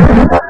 you